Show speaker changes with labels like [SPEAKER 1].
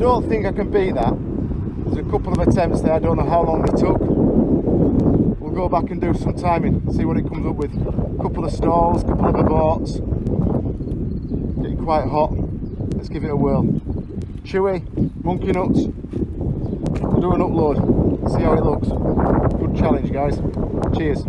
[SPEAKER 1] don't think I can beat that. There's a couple of attempts there, I don't know how long they took. We'll go back and do some timing, see what it comes up with. A couple of stalls, a couple of aborts. Getting quite hot. Let's give it a whirl. Chewy, monkey nuts. We'll do an upload, see how it looks. Good challenge guys. Cheers.